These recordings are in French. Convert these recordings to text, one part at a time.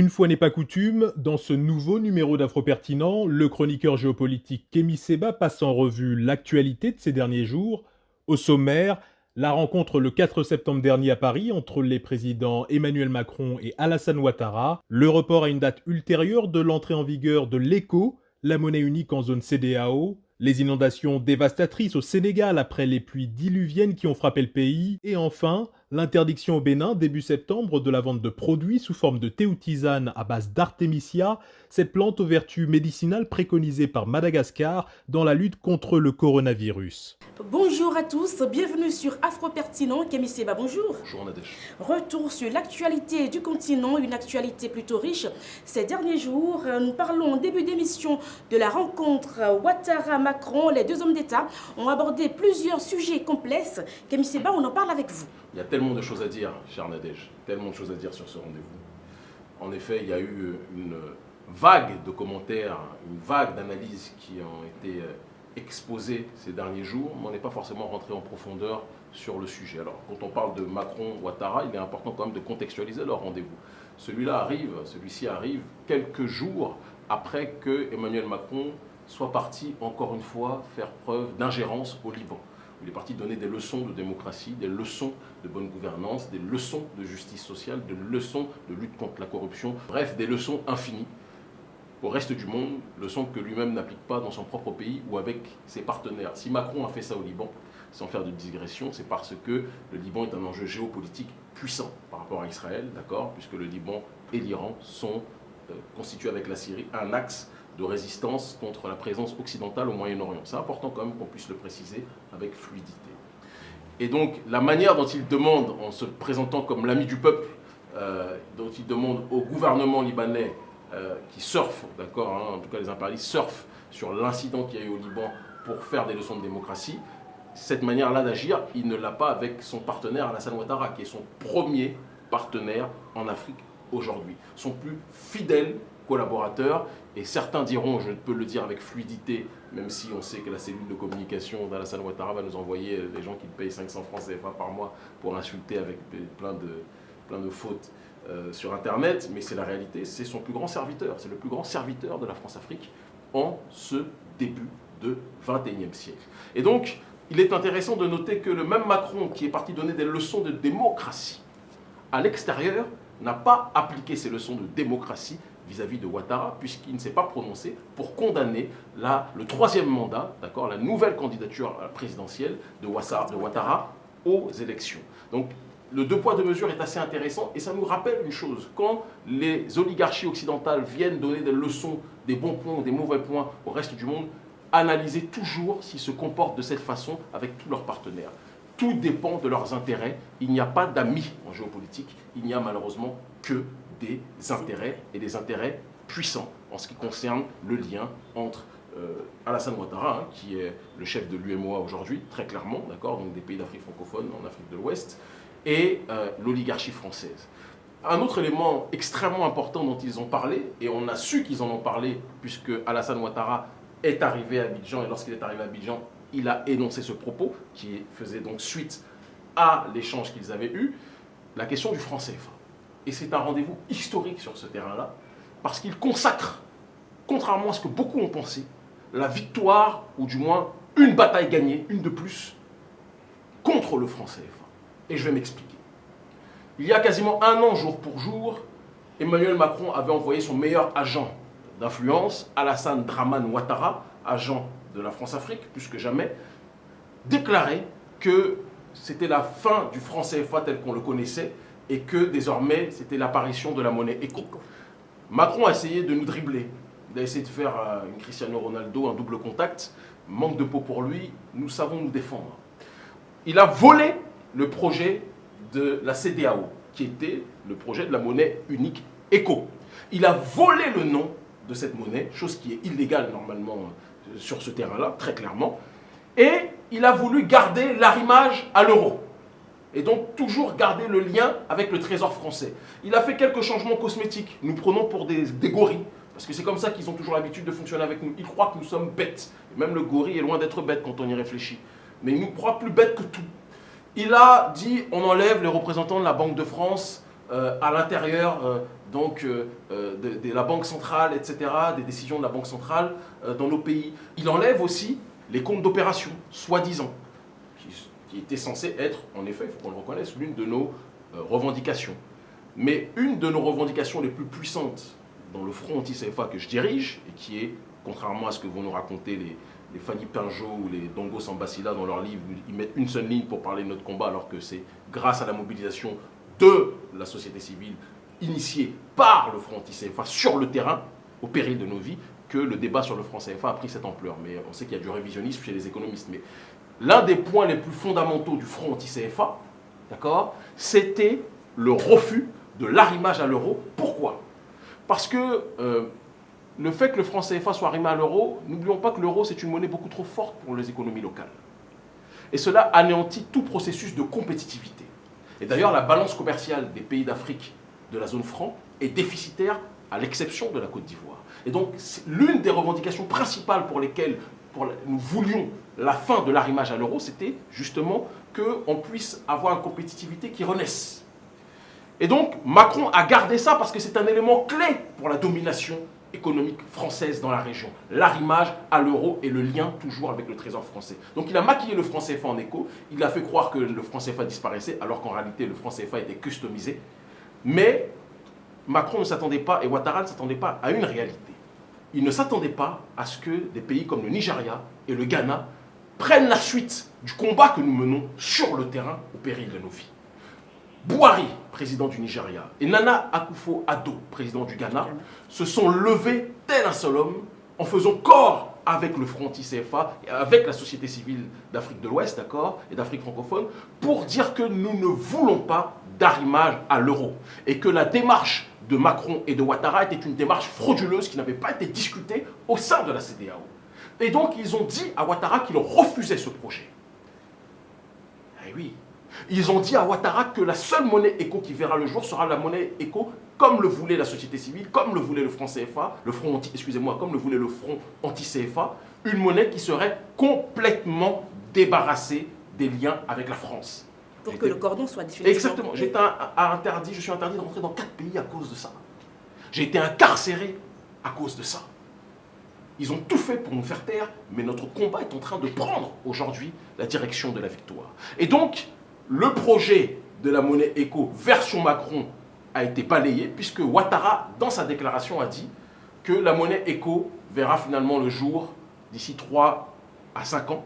Une fois n'est pas coutume, dans ce nouveau numéro d'Afro-Pertinent, le chroniqueur géopolitique Kémy Seba passe en revue l'actualité de ces derniers jours. Au sommaire, la rencontre le 4 septembre dernier à Paris entre les présidents Emmanuel Macron et Alassane Ouattara, le report à une date ultérieure de l'entrée en vigueur de l'ECO, la monnaie unique en zone CDAO, les inondations dévastatrices au Sénégal après les pluies diluviennes qui ont frappé le pays, et enfin, l'interdiction au Bénin début septembre de la vente de produits sous forme de thé ou tisane à base d'artémisia, cette plante aux vertus médicinales préconisée par Madagascar dans la lutte contre le coronavirus. Bonjour à tous, bienvenue sur Afro Pertinent. Kémy Seba, bonjour. Bonjour Nadège. Retour sur l'actualité du continent, une actualité plutôt riche. Ces derniers jours, nous parlons en début d'émission de la rencontre Ouattara-Macron. Les deux hommes d'État ont abordé plusieurs sujets complexes. Kémy Seba, on en parle avec vous. Il y a tellement de choses à dire, cher Nadège, tellement de choses à dire sur ce rendez-vous. En effet, il y a eu une vague de commentaires, une vague d'analyses qui ont été exposées ces derniers jours, mais on n'est pas forcément rentré en profondeur sur le sujet. Alors, quand on parle de Macron-Ouattara, il est important quand même de contextualiser leur rendez-vous. Celui-là arrive, celui-ci arrive quelques jours après que Emmanuel Macron soit parti encore une fois faire preuve d'ingérence au Liban. Il est parti donner des leçons de démocratie, des leçons de bonne gouvernance, des leçons de justice sociale, des leçons de lutte contre la corruption, bref, des leçons infinies au reste du monde, leçons que lui-même n'applique pas dans son propre pays ou avec ses partenaires. Si Macron a fait ça au Liban, sans faire de digression, c'est parce que le Liban est un enjeu géopolitique puissant par rapport à Israël, d'accord Puisque le Liban et l'Iran sont euh, constitués avec la Syrie un axe de résistance contre la présence occidentale au Moyen-Orient. C'est important quand même qu'on puisse le préciser avec fluidité. Et donc, la manière dont il demande, en se présentant comme l'ami du peuple, euh, dont il demande au gouvernement libanais euh, qui surfe, d'accord, hein, en tout cas les impérialistes surfent sur l'incident qu'il y a eu au Liban pour faire des leçons de démocratie, cette manière-là d'agir, il ne l'a pas avec son partenaire Alassane Ouattara, qui est son premier partenaire en Afrique aujourd'hui, son plus fidèle Et certains diront, je peux le dire avec fluidité, même si on sait que la cellule de communication d'Alassane Ouattara va nous envoyer les gens qui payent 500 francs CFA par mois pour insulter avec plein de, plein de fautes euh, sur Internet, mais c'est la réalité, c'est son plus grand serviteur, c'est le plus grand serviteur de la France-Afrique en ce début de 21e siècle. Et donc, il est intéressant de noter que le même Macron qui est parti donner des leçons de démocratie à l'extérieur n'a pas appliqué ces leçons de démocratie vis-à-vis de Ouattara, puisqu'il ne s'est pas prononcé pour condamner le troisième mandat, la nouvelle candidature présidentielle de Ouattara, de Ouattara aux élections. Donc, le deux poids, deux mesures est assez intéressant et ça nous rappelle une chose. Quand les oligarchies occidentales viennent donner des leçons, des bons points ou des mauvais points au reste du monde, analysez toujours s'ils se comportent de cette façon avec tous leurs partenaires. Tout dépend de leurs intérêts. Il n'y a pas d'amis en géopolitique. Il n'y a malheureusement que des intérêts et des intérêts puissants en ce qui concerne le lien entre euh, Alassane Ouattara, hein, qui est le chef de l'UMOA aujourd'hui, très clairement, d'accord, donc des pays d'Afrique francophone, en Afrique de l'Ouest, et euh, l'oligarchie française. Un autre élément extrêmement important dont ils ont parlé, et on a su qu'ils en ont parlé, puisque Alassane Ouattara est arrivé à Abidjan, et lorsqu'il est arrivé à Abidjan, il a énoncé ce propos, qui faisait donc suite à l'échange qu'ils avaient eu, la question du franc CFA. Et c'est un rendez-vous historique sur ce terrain-là, parce qu'il consacre, contrairement à ce que beaucoup ont pensé, la victoire, ou du moins une bataille gagnée, une de plus, contre le franc CFA. Et je vais m'expliquer. Il y a quasiment un an, jour pour jour, Emmanuel Macron avait envoyé son meilleur agent d'influence, Alassane Draman Ouattara, agent de la France-Afrique, plus que jamais, déclarer que c'était la fin du franc CFA tel qu'on le connaissait et que désormais c'était l'apparition de la monnaie éco. Macron a essayé de nous dribbler. Il a essayé de faire une Cristiano Ronaldo, un double contact. Manque de peau pour lui, nous savons nous défendre. Il a volé le projet de la CDAO, qui était le projet de la monnaie unique éco. Il a volé le nom de cette monnaie, chose qui est illégale normalement sur ce terrain-là, très clairement. Et il a voulu garder l'arrimage à l'euro. Et donc toujours garder le lien avec le trésor français. Il a fait quelques changements cosmétiques. Nous prenons pour des, gorilles. Parce que c'est comme ça qu'ils ont toujours l'habitude de fonctionner avec nous. Ils croient que nous sommes bêtes. même le gorille est loin d'être bête quand on y réfléchit. Mais il nous croit plus bêtes que tout. Il a dit on enlève les représentants de la Banque de France à l'intérieur euh, donc de, de, la Banque centrale, etc., des décisions de la Banque centrale dans nos pays. Il enlève aussi les comptes d'opération, soi-disant, qui, qui étaient censés être, en effet, il faut qu'on le reconnaisse, l'une de nos revendications. Mais une de nos revendications les plus puissantes dans le front anti-CFA que je dirige, et qui est, contrairement à ce que vont nous raconter les, les Fanny Pinjot ou les Dongo Sambasila dans leur livre, ils mettent une seule ligne pour parler de notre combat, alors que c'est grâce à la mobilisation de la société civile initiée par le Front anti-CFA sur le terrain, au péril de nos vies, que le débat sur le franc CFA a pris cette ampleur. Mais on sait qu'il y a du révisionnisme chez les économistes. Mais l'un des points les plus fondamentaux du Front anti-CFA, d'accord, c'était le refus de l'arrimage à l'euro. Pourquoi? Parce que euh, le fait que le franc CFA soit arrimé à l'euro, n'oublions pas que l'euro, c'est une monnaie beaucoup trop forte pour les économies locales. Et cela anéantit tout processus de compétitivité. Et d'ailleurs, la balance commerciale des pays d'Afrique de la zone franc est déficitaire à l'exception de la Côte d'Ivoire. Et donc, l'une des revendications principales pour lesquelles nous voulions la fin de l'arrimage à l'euro, c'était justement qu'on puisse avoir une compétitivité qui renaisse. Et donc, Macron a gardé ça parce que c'est un élément clé pour la domination économique française dans la région. L'arrimage à l'euro et le lien toujours avec le trésor français. Donc il a maquillé le franc CFA en écho, il a fait croire que le franc CFA disparaissait alors qu'en réalité le franc CFA était customisé. Mais Macron ne s'attendait pas et Ouattara ne s'attendait pas à une réalité. Il ne s'attendait pas à ce que des pays comme le Nigeria et le Ghana prennent la suite du combat que nous menons sur le terrain au péril de nos vies. Bouhari, président du Nigeria, et Nana Akufo-Addo, président du Ghana, se sont levés tel un seul homme en faisant corps avec le Front ICFA avec la société civile d'Afrique de l'Ouest, d'accord, et d'Afrique francophone, pour dire que nous ne voulons pas d'arrimage à l'euro et que la démarche de Macron et de Ouattara était une démarche frauduleuse qui n'avait pas été discutée au sein de la CDAO. Et donc, ils ont dit à Ouattara qu'ils refusaient ce projet. Eh oui, ils ont dit à Ouattara que la seule monnaie éco qui verra le jour sera la monnaie éco comme le voulait la société civile, comme le voulait le franc CFA, le front anti, excusez-moi, comme le voulait le front anti-CFA, une monnaie qui serait complètement débarrassée des liens avec la France. Pour que le cordon soit définitivement... Exactement. J'étais interdit, je suis interdit de rentrer dans quatre pays à cause de ça. J'ai été incarcéré à cause de ça. Ils ont tout fait pour nous faire taire, mais notre combat est en train de prendre aujourd'hui la direction de la victoire. Et donc, le projet de la monnaie éco version Macron a été balayé puisque Ouattara, dans sa déclaration, a dit que la monnaie éco verra finalement le jour d'ici 3 à 5 ans.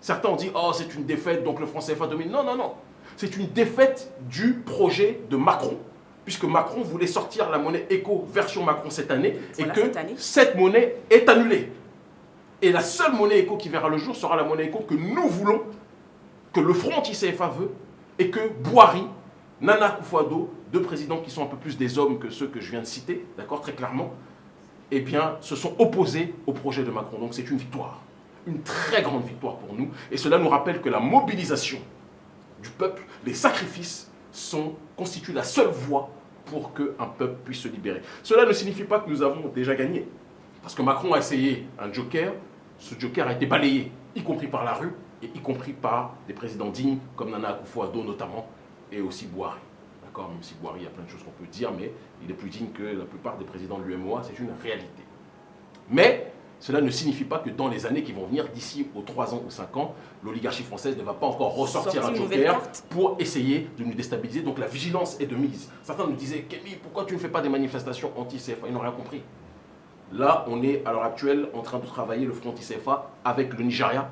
Certains ont dit « Oh, c'est une défaite, donc le franc CFA domine. » Non, non, non. C'est une défaite du projet de Macron, puisque Macron voulait sortir la monnaie éco version Macron cette année, et que cette, monnaie est annulée. Et la seule monnaie éco qui verra le jour sera la monnaie éco que nous voulons que le Front anti-CFA veut et que Boari, Nana Koufouado, deux présidents qui sont un peu plus des hommes que ceux que je viens de citer, d'accord, très clairement, eh bien, se sont opposés au projet de Macron. Donc c'est une victoire, une très grande victoire pour nous. Et cela nous rappelle que la mobilisation du peuple, les sacrifices, sont, constituent la seule voie pour qu'un peuple puisse se libérer. Cela ne signifie pas que nous avons déjà gagné. Parce que Macron a essayé un joker, ce joker a été balayé, y compris par la rue, y compris par des présidents dignes comme Nana Akufo-Addo notamment, et aussi Boari. D'accord Même si Boari, il y a plein de choses qu'on peut dire, mais il est plus digne que la plupart des présidents de l'UMOA, c'est une réalité. Mais cela ne signifie pas que dans les années qui vont venir, d'ici aux 3 ans ou 5 ans, l'oligarchie française ne va pas encore ressortir un joker pour essayer de nous déstabiliser. Donc la vigilance est de mise. Certains nous disaient, Kémy, pourquoi tu ne fais pas des manifestations anti-CFA Ils n'ont rien compris. Là, on est à l'heure actuelle en train de travailler le front anti-CFA avec le Nigeria,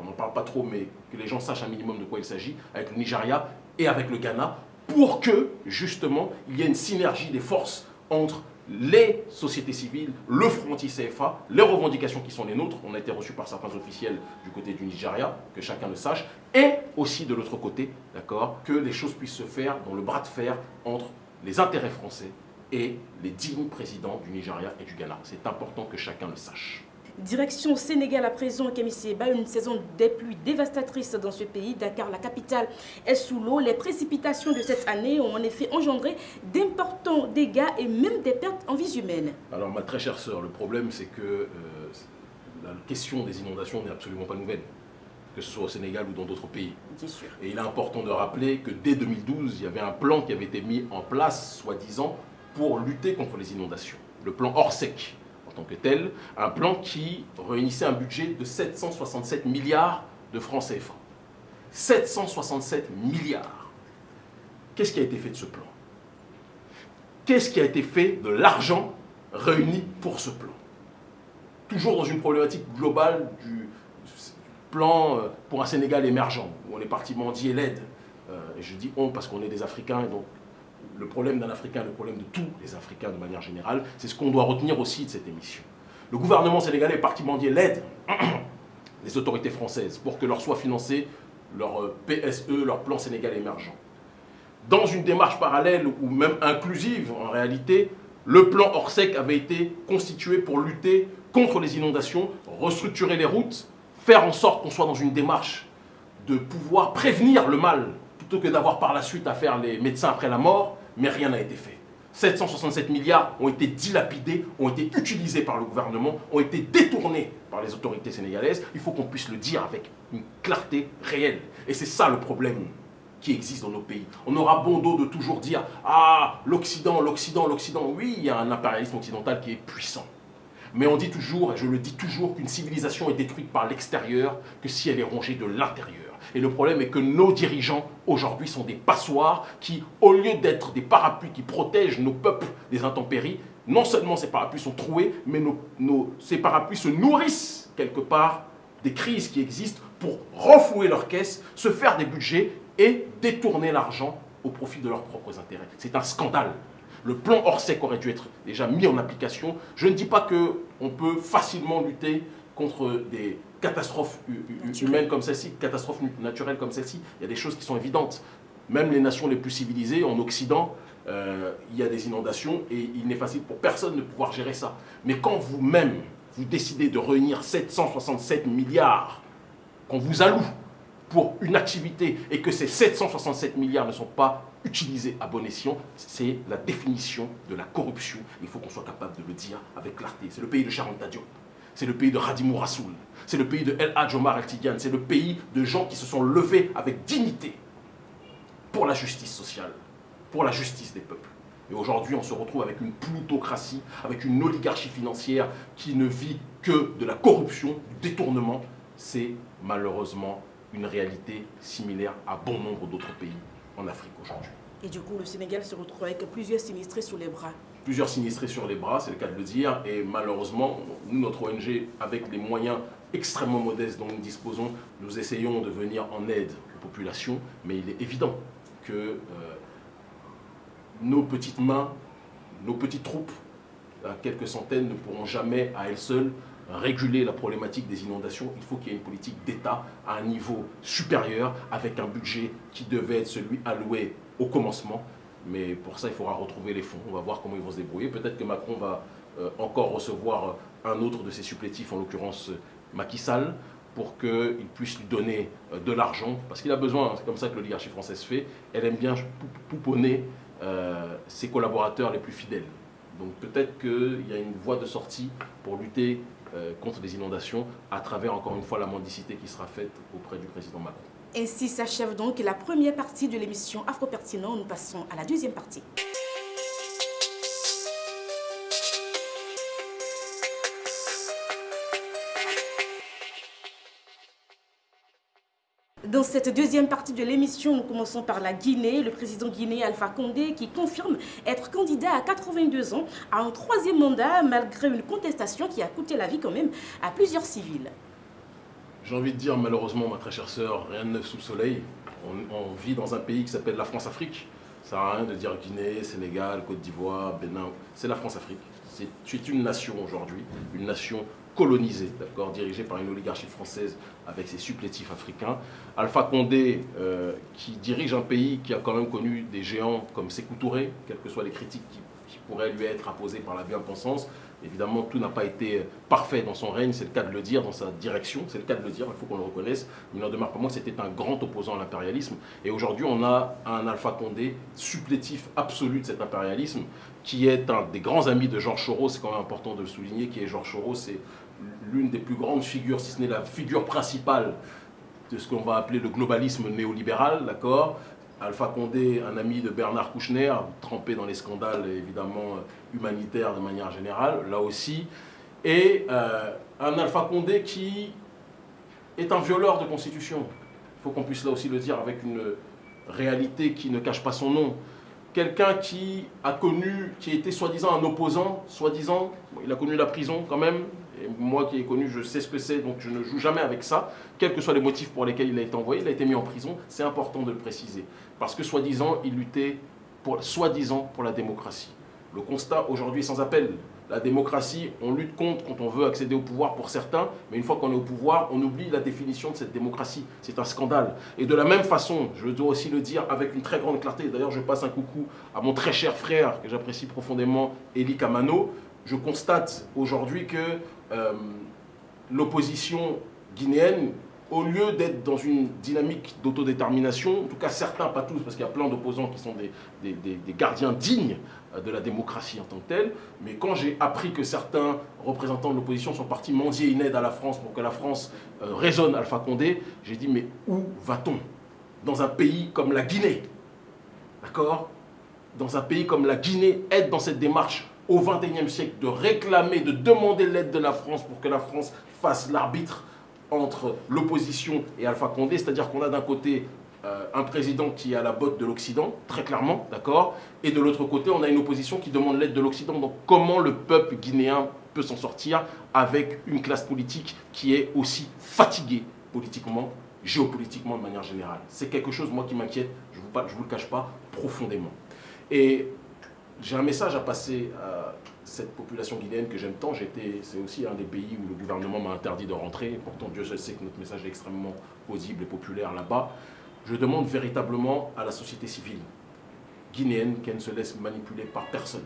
on n'en parle pas trop, mais que les gens sachent un minimum de quoi il s'agit, avec le Nigeria et avec le Ghana, pour que, justement, il y ait une synergie des forces entre les sociétés civiles, le front CFA, les revendications qui sont les nôtres, on a été reçus par certains officiels du côté du Nigeria, que chacun le sache, et aussi de l'autre côté, d'accord, que les choses puissent se faire dans le bras de fer entre les intérêts français et les dignes présidents du Nigeria et du Ghana. C'est important que chacun le sache. Direction Sénégal à présent, Seba, une saison des pluies dévastatrices dans ce pays. Dakar, la capitale, est sous l'eau. Les précipitations de cette année ont en effet engendré d'importants dégâts et même des pertes en vie humaine. Alors, ma très chère sœur, le problème, c'est que euh, la question des inondations n'est absolument pas nouvelle. que ce soit au Sénégal ou dans d'autres pays. Bien sûr. Et il est important de rappeler que dès 2012, il y avait un plan qui avait été mis en place, soi-disant, pour lutter contre les inondations. Le plan Orsec, en tant que tel, un plan qui réunissait un budget de 767 milliards de francs CFA. 767 milliards. Qu'est-ce qui a été fait de ce plan? Qu'est-ce qui a été fait de l'argent réuni pour ce plan? Toujours dans une problématique globale du plan euh, pour un Sénégal émergent, où on est parti mendier l'aide. Euh, et je dis on parce qu'on est des Africains, et donc le problème d'un Africain, le problème de tous les Africains de manière générale, c'est ce qu'on doit retenir aussi de cette émission. Le gouvernement sénégalais est parti mendier l'aide des autorités françaises pour que leur soit financé leur euh, PSE, leur plan Sénégal émergent. Dans une démarche parallèle ou même inclusive en réalité, le plan Orsec avait été constitué pour lutter contre les inondations, restructurer les routes, faire en sorte qu'on soit dans une démarche de pouvoir prévenir le mal plutôt que d'avoir par la suite à faire les médecins après la mort, mais rien n'a été fait. 767 milliards ont été dilapidés, ont été utilisés par le gouvernement, ont été détournés par les autorités sénégalaises. Il faut qu'on puisse le dire avec une clarté réelle. Et c'est ça le problème qui existe dans nos pays. On aura bon dos de toujours dire « Ah, l'Occident, l'Occident, l'Occident ». Oui, il y a un impérialisme occidental qui est puissant. Mais on dit toujours, et je le dis toujours, qu'une civilisation est détruite par l'extérieur que si elle est rongée de l'intérieur. Et le problème est que nos dirigeants, aujourd'hui, sont des passoires qui, au lieu d'être des parapluies qui protègent nos peuples des intempéries, non seulement ces parapluies sont troués, mais ces parapluies se nourrissent quelque part des crises qui existent pour renflouer leurs caisses, se faire des budgets et détourner l'argent au profit de leurs propres intérêts. C'est un scandale. Le plan Orsec aurait dû être déjà mis en application. Je ne dis pas qu'on peut facilement lutter contre des catastrophes humaines comme celle-ci, catastrophes naturelles comme celle-ci. Il y a des choses qui sont évidentes. Même les nations les plus civilisées, en Occident, euh, il y a des inondations et il n'est facile pour personne de pouvoir gérer ça. Mais quand vous-même, vous décidez de réunir 767 milliards qu'on vous alloue pour une activité et que ces 767 milliards ne sont pas utilisés à bon escient, c'est la définition de la corruption. Il faut qu'on soit capable de le dire avec clarté. C'est le pays de Sharon Diop. C'est le pays de Radimou Rassoul. C'est le pays de El Hadj Omar El Tidiane. C'est le pays de gens qui se sont levés avec dignité pour la justice sociale, pour la justice des peuples. Et aujourd'hui, on se retrouve avec une plutocratie, avec une oligarchie financière qui ne vit que de la corruption, du détournement. C'est malheureusement une réalité similaire à bon nombre d'autres pays en Afrique aujourd'hui. Et du coup, le Sénégal se retrouve avec plusieurs sinistrés sur les bras. Plusieurs sinistrés sur les bras, c'est le cas de le dire. Et malheureusement, nous, notre ONG, avec les moyens extrêmement modestes dont nous disposons, nous essayons de venir en aide aux populations. Mais il est évident que euh, nos petites mains, nos petites troupes, à quelques centaines, ne pourront jamais à elles seules réguler la problématique des inondations, il faut qu'il y ait une politique d'État à un niveau supérieur avec un budget qui devait être celui alloué au commencement. Mais pour ça, il faudra retrouver les fonds. On va voir comment ils vont se débrouiller. Peut-être que Macron va euh, encore recevoir un autre de ses supplétifs, en l'occurrence Macky Sall, pour qu'il puisse lui donner euh, de l'argent. Parce qu'il a besoin, c'est comme ça que l'oligarchie française fait. Elle aime bien pouponner euh, ses collaborateurs les plus fidèles. Donc peut-être qu'il y a une voie de sortie pour lutter euh, contre les inondations à travers, encore une fois, la mendicité qui sera faite auprès du président Macron. Ainsi s'achève donc la première partie de l'émission Afro-Pertinent. Nous passons à la deuxième partie. Dans cette deuxième partie de l'émission, nous commençons par la Guinée. Le président guinéen Alpha Condé qui confirme être candidat à 82 ans à un troisième mandat malgré une contestation qui a coûté la vie quand même à plusieurs civils. J'ai envie de dire malheureusement, ma très chère sœur, rien de neuf sous le soleil. On, vit dans un pays qui s'appelle la France-Afrique. Ça n'a rien de dire Guinée, Sénégal, Côte d'Ivoire, Bénin. C'est la France-Afrique. C'est une nation aujourd'hui, une nation colonisé, d'accord, dirigé par une oligarchie française avec ses supplétifs africains. Alpha Condé, euh, qui dirige un pays qui a quand même connu des géants comme Sékou Touré, quelles que soient les critiques qui, pourraient lui être apposées par la bien-pensance. Évidemment, tout n'a pas été parfait dans son règne, c'est le cas de le dire, dans sa direction, c'est le cas de le dire, il faut qu'on le reconnaisse. Il n'en demeure pas moins c'était un grand opposant à l'impérialisme. Et aujourd'hui, on a un Alpha Condé supplétif absolu de cet impérialisme, qui est un des grands amis de Georges Soros, c'est quand même important de le souligner, qui est Georges Soros, c'est l'une des plus grandes figures, si ce n'est la figure principale de ce qu'on va appeler le globalisme néolibéral, d'accord? Alpha Condé, un ami de Bernard Kouchner, trempé dans les scandales évidemment humanitaires de manière générale, là aussi, et euh, un Alpha Condé qui est un violeur de constitution. Il faut qu'on puisse là aussi le dire avec une réalité qui ne cache pas son nom. Quelqu'un qui a connu, qui était soi-disant un opposant, soi-disant, il a connu la prison quand même, et moi qui ai connu, je sais ce que c'est, donc je ne joue jamais avec ça, quels que soient les motifs pour lesquels il a été envoyé, il a été mis en prison, c'est important de le préciser. Parce que soi-disant, il luttait, soi-disant, pour la démocratie. Le constat aujourd'hui est sans appel. La démocratie, on lutte contre quand on veut accéder au pouvoir pour certains, mais une fois qu'on est au pouvoir, on oublie la définition de cette démocratie. C'est un scandale. Et de la même façon, je dois aussi le dire avec une très grande clarté, d'ailleurs je passe un coucou à mon très cher frère que j'apprécie profondément, Eli Kamano, je constate aujourd'hui que euh, l'opposition guinéenne, au lieu d'être dans une dynamique d'autodétermination, en tout cas certains, pas tous, parce qu'il y a plein d'opposants qui sont des, gardiens dignes euh, de la démocratie en tant que telle, mais quand j'ai appris que certains représentants de l'opposition sont partis mendier une aide à la France pour que la France euh, raisonne Alpha Condé, j'ai dit mais où va-t-on? Dans un pays comme la Guinée, d'accord? Dans un pays comme la Guinée, être dans cette démarche au XXIe siècle de réclamer, de demander l'aide de la France pour que la France fasse l'arbitre entre l'opposition et Alpha Condé, c'est-à-dire qu'on a d'un côté euh, un président qui est à la botte de l'Occident, très clairement, d'accord Et de l'autre côté, on a une opposition qui demande l'aide de l'Occident. Donc comment le peuple guinéen peut s'en sortir avec une classe politique qui est aussi fatiguée politiquement, géopolitiquement de manière générale? C'est quelque chose, moi, qui m'inquiète, je ne vous, vous, le cache pas, profondément. Et j'ai un message à passer à cette population guinéenne que j'aime tant. C'est aussi un des pays où le gouvernement m'a interdit de rentrer. Pourtant, Dieu seul sait que notre message est extrêmement audible et populaire là-bas. Je demande véritablement à la société civile guinéenne qu'elle ne se laisse manipuler par personne.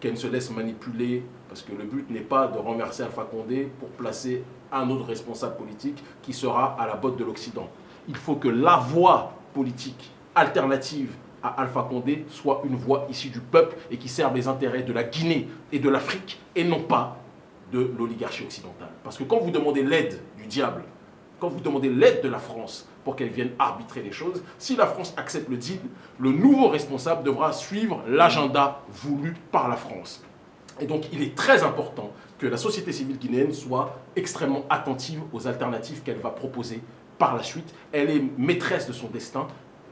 Qu'elle ne se laisse manipuler, parce que le but n'est pas de renverser Alpha Condé pour placer un autre responsable politique qui sera à la botte de l'Occident. Il faut que la voie politique alternative à Alpha Condé soit une voix issue du peuple et qui serve les intérêts de la Guinée et de l'Afrique et non pas de l'oligarchie occidentale. Parce que quand vous demandez l'aide du diable, quand vous demandez l'aide de la France pour qu'elle vienne arbitrer les choses, si la France accepte le deal, le nouveau responsable devra suivre l'agenda voulu par la France. Et donc il est très important que la société civile guinéenne soit extrêmement attentive aux alternatives qu'elle va proposer par la suite. Elle est maîtresse de son destin.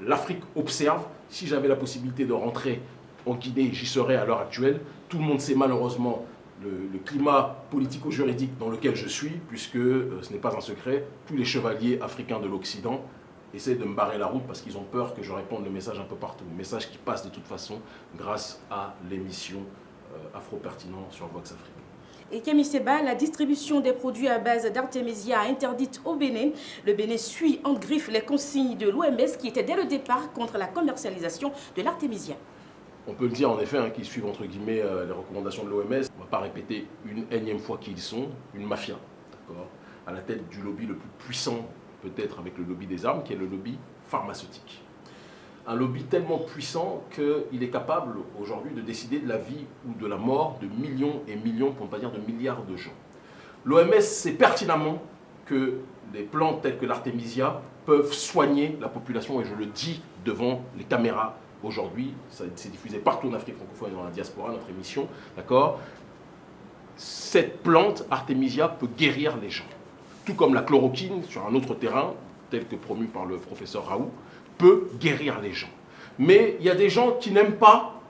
L'Afrique observe, si j'avais la possibilité de rentrer en Guinée, j'y serais à l'heure actuelle. Tout le monde sait malheureusement le, climat politico-juridique dans lequel je suis, puisque euh, ce n'est pas un secret, tous les chevaliers africains de l'Occident essaient de me barrer la route parce qu'ils ont peur que je réponde le message un peu partout. Message qui passe de toute façon grâce à l'émission euh, Afro-Pertinent sur Vox Afrique. Et Kémy Seba, la distribution des produits à base d'artémisia interdite au Bénin. Le Bénin suit en griffe les consignes de l'OMS qui étaient dès le départ contre la commercialisation de l'artémisia. On peut le dire en effet, hein, qu'ils suivent entre guillemets euh, les recommandations de l'OMS. On ne va pas répéter une énième fois qui ils sont, une mafia, à la tête du lobby le plus puissant, peut-être avec le lobby des armes, qui est le lobby pharmaceutique. Un lobby tellement puissant qu'il est capable aujourd'hui de décider de la vie ou de la mort de millions et millions, pour ne pas dire de milliards de gens. L'OMS sait pertinemment que des plantes telles que l'artémisia peuvent soigner la population, et je le dis devant les caméras aujourd'hui, c'est diffusé partout en Afrique francophone et dans la diaspora, notre émission, d'accord? Cette plante, Artemisia, peut guérir les gens. Tout comme la chloroquine, sur un autre terrain, tel que promu par le professeur Raoult, peut guérir les gens. Mais il y a des gens qui n'aiment pas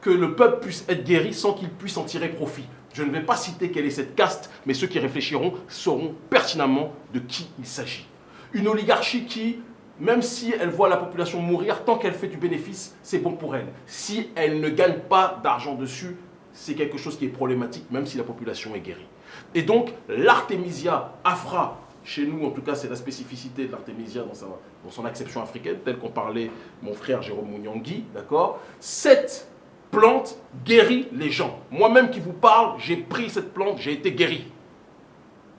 que le peuple puisse être guéri sans qu'il puisse en tirer profit. Je ne vais pas citer quelle est cette caste, mais ceux qui réfléchiront sauront pertinemment de qui il s'agit. Une oligarchie qui même si elle voit la population mourir, tant qu'elle fait du bénéfice, c'est bon pour elle. Si elle ne gagne pas d'argent dessus, c'est quelque chose qui est problématique, même si la population est guérie. Et donc, l'artémisia afra, chez nous en tout cas, c'est la spécificité de l'artémisia dans, son acception africaine, telle qu'on parlait mon frère Jérôme Mouniangui, d'accord? Cette plante guérit les gens. Moi-même qui vous parle, j'ai pris cette plante, j'ai été guéri.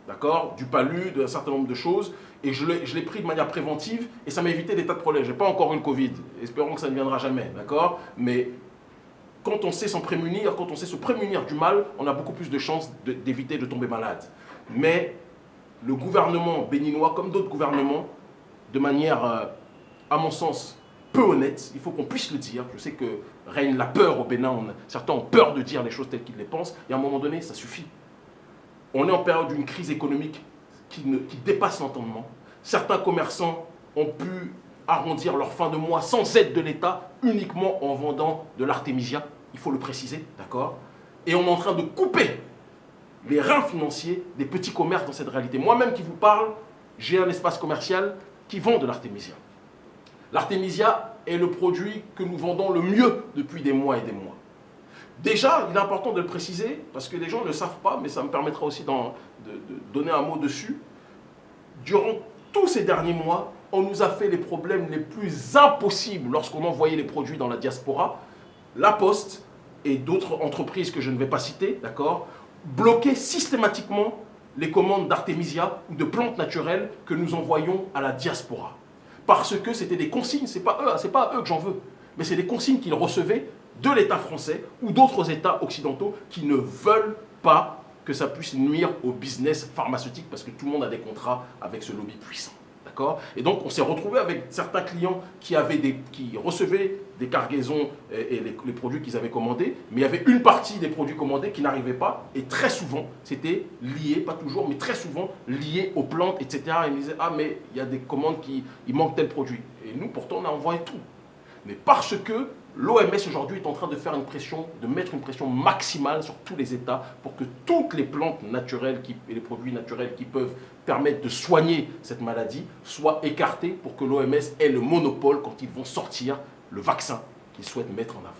D'accord? Du palu, d'un certain nombre de choses. Et je l'ai pris de manière préventive et ça m'a évité des tas de problèmes. Je n'ai pas encore une Covid. Espérons que ça ne viendra jamais. D'accord? Mais quand on sait s'en prémunir, quand on sait se prémunir du mal, on a beaucoup plus de chances d'éviter de, tomber malade. Mais le gouvernement béninois, comme d'autres gouvernements, de manière, euh, à mon sens, peu honnête, il faut qu'on puisse le dire. Je sais que règne la peur au Bénin, certains ont peur de dire les choses telles qu'ils les pensent, et à un moment donné, ça suffit. On est en période d'une crise économique qui, qui dépasse l'entendement. Certains commerçants ont pu arrondir leur fin de mois sans aide de l'État, uniquement en vendant de l'artémisia, il faut le préciser, d'accord? Et on est en train de couper les reins financiers des petits commerces dans cette réalité. Moi-même qui vous parle, j'ai un espace commercial qui vend de l'artémisia. L'artémisia est le produit que nous vendons le mieux depuis des mois et des mois. Déjà, il est important de le préciser, parce que les gens ne le savent pas, mais ça me permettra aussi de, de donner un mot dessus. Durant tous ces derniers mois, on nous a fait les problèmes les plus impossibles lorsqu'on envoyait les produits dans la diaspora. La Poste et d'autres entreprises que je ne vais pas citer, d'accord, bloquaient systématiquement les commandes d'artémisia ou de plantes naturelles que nous envoyons à la diaspora. Parce que c'était des consignes, ce n'est pas, pas eux que j'en veux, mais c'est des consignes qu'ils recevaient de l'État français ou d'autres États occidentaux qui ne veulent pas que ça puisse nuire au business pharmaceutique parce que tout le monde a des contrats avec ce lobby puissant. Et donc, on s'est retrouvé avec certains clients qui, avaient des, qui recevaient des cargaisons et, les, produits qu'ils avaient commandés, mais il y avait une partie des produits commandés qui n'arrivait pas. Et très souvent, c'était lié, pas toujours, mais très souvent lié aux plantes, etc. Et ils disaient, ah, mais il y a des commandes qui il manque tel produit. Et nous, pourtant, on a envoyé tout. Mais parce que l'OMS aujourd'hui est en train de faire une pression, de mettre une pression maximale sur tous les États pour que toutes les plantes naturelles et les produits naturels qui peuvent permettre de soigner cette maladie soient écartés pour que l'OMS ait le monopole quand ils vont sortir le vaccin qu'ils souhaitent mettre en avant.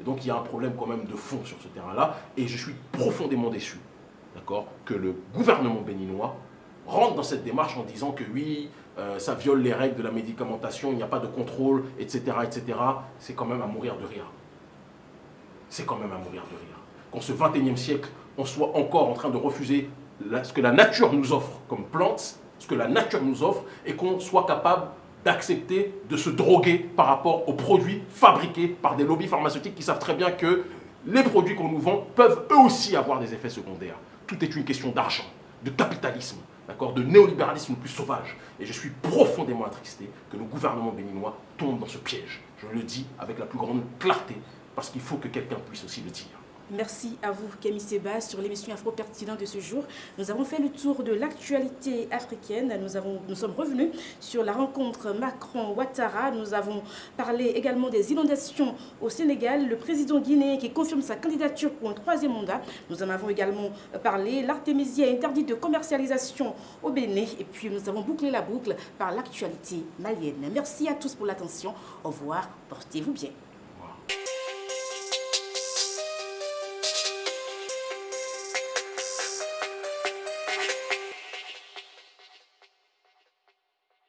Et donc il y a un problème quand même de fond sur ce terrain-là et je suis profondément déçu que le gouvernement béninois rentre dans cette démarche en disant que oui, euh, ça viole les règles de la médicamentation, il n'y a pas de contrôle, etc. etc. C'est quand même à mourir de rire. C'est quand même à mourir de rire. Qu'en ce 21e siècle, on soit encore en train de refuser ce que la nature nous offre comme plantes, ce que la nature nous offre, et qu'on soit capable d'accepter de se droguer par rapport aux produits fabriqués par des lobbies pharmaceutiques qui savent très bien que les produits qu'on nous vend peuvent eux aussi avoir des effets secondaires. Tout est une question d'argent, de capitalisme de néolibéralisme le plus sauvage. Et je suis profondément attristé que le gouvernement béninois tombe dans ce piège. Je le dis avec la plus grande clarté, parce qu'il faut que quelqu'un puisse aussi le dire. Merci à vous, Camille Seba, sur l'émission Afro Pertinent de ce jour. Nous avons fait le tour de l'actualité africaine. Nous, avons, nous sommes revenus sur la rencontre Macron-Ouattara. Nous avons parlé également des inondations au Sénégal. Le président guinéen qui confirme sa candidature pour un troisième mandat. Nous en avons également parlé. L'artémisia interdite de commercialisation au Bénin. Et puis, nous avons bouclé la boucle par l'actualité malienne. Merci à tous pour l'attention. Au revoir. Portez-vous bien.